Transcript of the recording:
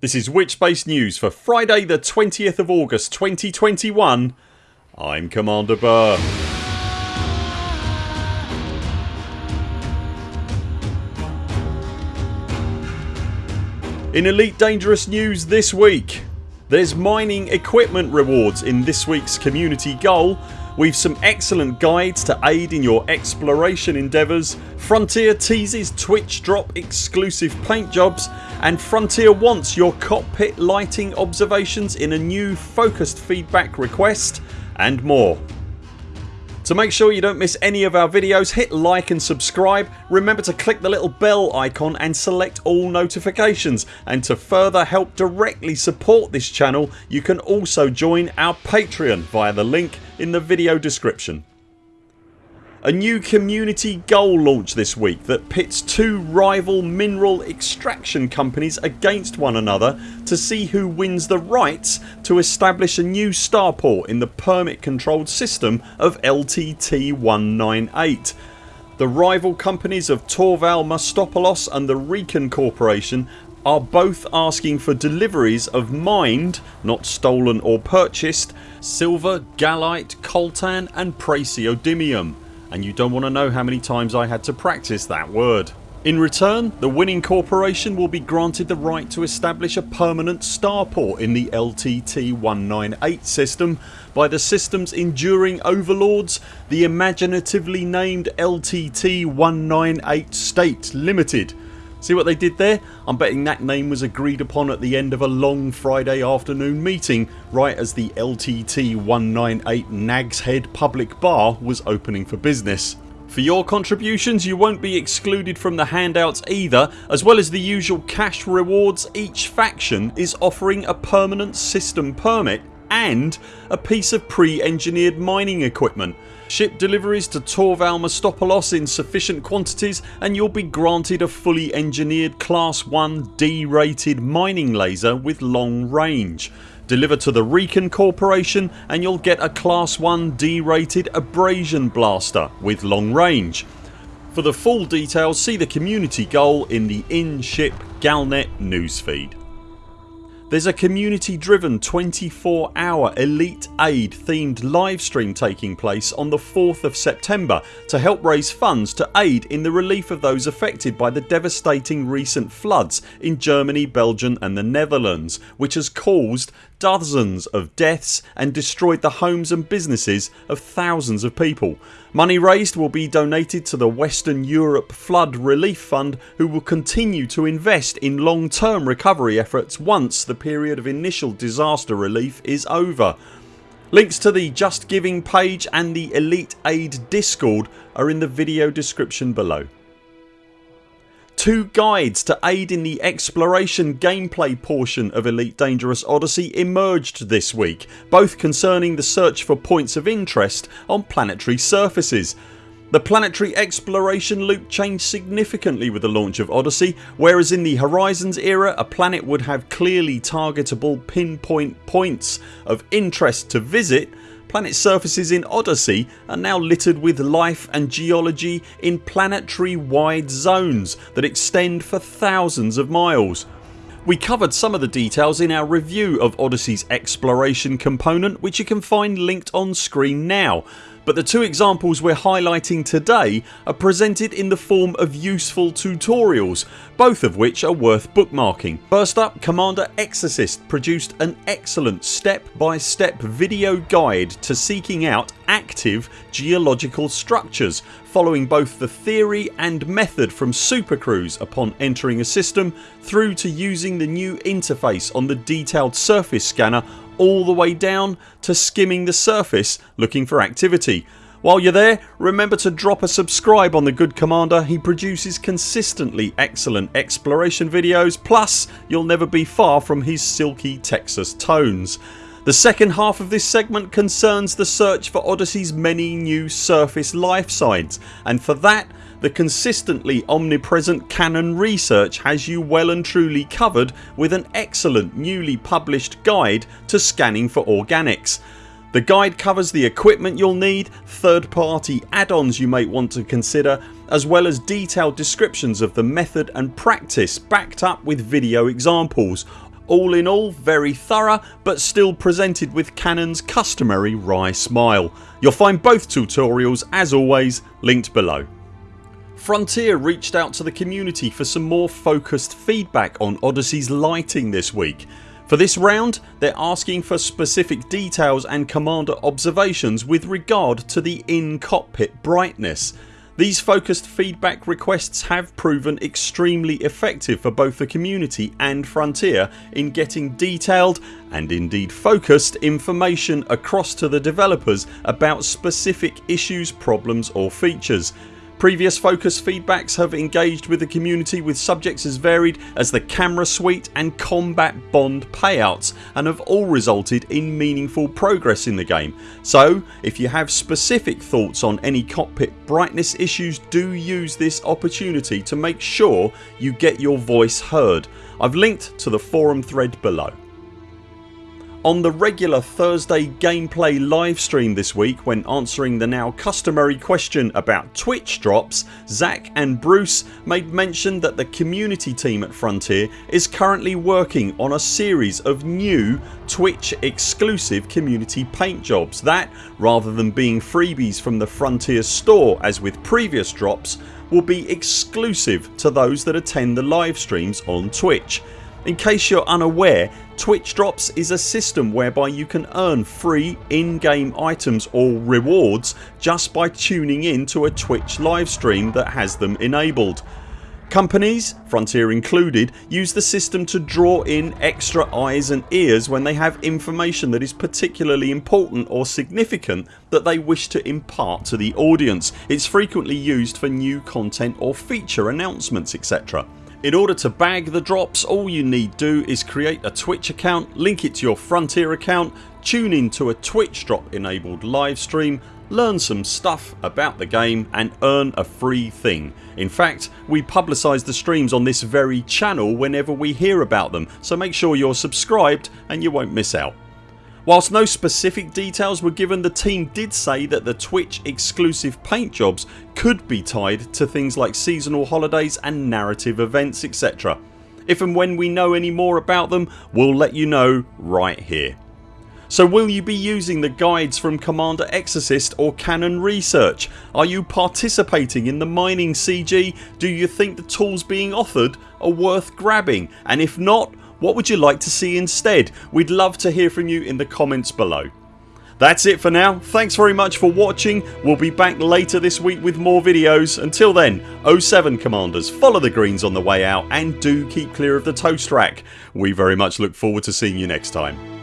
This is Witchbase News for Friday the 20th of August 2021 I'm Commander Burr. In Elite Dangerous news this week there's mining equipment rewards in this weeks community goal We've some excellent guides to aid in your exploration endeavours, Frontier teases Twitch drop exclusive paint jobs and Frontier wants your cockpit lighting observations in a new focused feedback request and more. To make sure you don't miss any of our videos hit like and subscribe. Remember to click the little bell icon and select all notifications and to further help directly support this channel you can also join our Patreon via the link in the video description. A new community goal launch this week that pits two rival mineral extraction companies against one another to see who wins the rights to establish a new starport in the permit controlled system of LTT 198. The rival companies of Torval Mostopoulos and the Recon Corporation are both asking for deliveries of mined (not stolen or purchased) silver, gallite, coltan and praseodymium and you don't want to know how many times I had to practice that word. In return the winning corporation will be granted the right to establish a permanent starport in the LTT 198 system by the system's enduring overlords the imaginatively named LTT 198 State Limited See what they did there? I'm betting that name was agreed upon at the end of a long Friday afternoon meeting right as the LTT 198 Nags Head public bar was opening for business. For your contributions you won't be excluded from the handouts either. As well as the usual cash rewards each faction is offering a permanent system permit and a piece of pre-engineered mining equipment Ship deliveries to Torval Mostopoulos in sufficient quantities and you'll be granted a fully engineered class 1 D rated mining laser with long range. Deliver to the Recon Corporation and you'll get a class 1 D rated abrasion blaster with long range. For the full details see the community goal in the in-ship Galnet newsfeed. There's a community driven 24 hour Elite Aid themed livestream taking place on the 4th of September to help raise funds to aid in the relief of those affected by the devastating recent floods in Germany, Belgium and the Netherlands which has caused dozens of deaths and destroyed the homes and businesses of thousands of people. Money raised will be donated to the Western Europe Flood Relief Fund who will continue to invest in long term recovery efforts once the period of initial disaster relief is over. Links to the Just Giving page and the Elite Aid discord are in the video description below. Two guides to aid in the exploration gameplay portion of Elite Dangerous Odyssey emerged this week both concerning the search for points of interest on planetary surfaces. The planetary exploration loop changed significantly with the launch of Odyssey whereas in the Horizons era a planet would have clearly targetable pinpoint points of interest to visit Planet surfaces in Odyssey are now littered with life and geology in planetary wide zones that extend for thousands of miles. We covered some of the details in our review of Odyssey's exploration component which you can find linked on screen now but the two examples we're highlighting today are presented in the form of useful tutorials both of which are worth bookmarking. First up Commander Exorcist produced an excellent step by step video guide to seeking out active geological structures following both the theory and method from supercruise upon entering a system through to using the new interface on the detailed surface scanner all the way down to skimming the surface looking for activity. While you're there remember to drop a subscribe on the good commander. He produces consistently excellent exploration videos plus you'll never be far from his silky Texas tones. The second half of this segment concerns the search for Odyssey's many new surface life signs and for that the consistently omnipresent Canonn Research has you well and truly covered with an excellent newly published guide to scanning for organics. The guide covers the equipment you'll need, third party add-ons you might want to consider as well as detailed descriptions of the method and practice backed up with video examples All in all very thorough but still presented with Canonn's customary wry smile. You'll find both tutorials as always linked below. Frontier reached out to the community for some more focused feedback on Odyssey's lighting this week. For this round they're asking for specific details and commander observations with regard to the in cockpit brightness. These focused feedback requests have proven extremely effective for both the community and Frontier in getting detailed and indeed focused information across to the developers about specific issues, problems or features. Previous focus feedbacks have engaged with the community with subjects as varied as the camera suite and combat bond payouts and have all resulted in meaningful progress in the game. So if you have specific thoughts on any cockpit brightness issues do use this opportunity to make sure you get your voice heard. I've linked to the forum thread below. On the regular Thursday gameplay livestream this week when answering the now customary question about Twitch drops Zach and Bruce made mention that the community team at Frontier is currently working on a series of new Twitch exclusive community paint jobs that, rather than being freebies from the Frontier store as with previous drops, will be exclusive to those that attend the live streams on Twitch. In case you're unaware Twitch Drops is a system whereby you can earn free in-game items or rewards just by tuning in to a Twitch livestream that has them enabled. Companies, Frontier included, use the system to draw in extra eyes and ears when they have information that is particularly important or significant that they wish to impart to the audience. It's frequently used for new content or feature announcements etc. In order to bag the drops all you need do is create a Twitch account, link it to your Frontier account, tune in to a Twitch drop enabled live stream, learn some stuff about the game and earn a free thing. In fact we publicise the streams on this very channel whenever we hear about them so make sure you're subscribed and you won't miss out. Whilst no specific details were given the team did say that the Twitch exclusive paint jobs could be tied to things like seasonal holidays and narrative events etc. If and when we know any more about them we'll let you know right here. So will you be using the guides from Commander Exorcist or Canonn Research? Are you participating in the mining CG? Do you think the tools being offered are worth grabbing and if not what would you like to see instead? We'd love to hear from you in the comments below. That's it for now. Thanks very much for watching. We'll be back later this week with more videos. Until then 0 7 CMDRs follow the greens on the way out and do keep clear of the toast rack. We very much look forward to seeing you next time.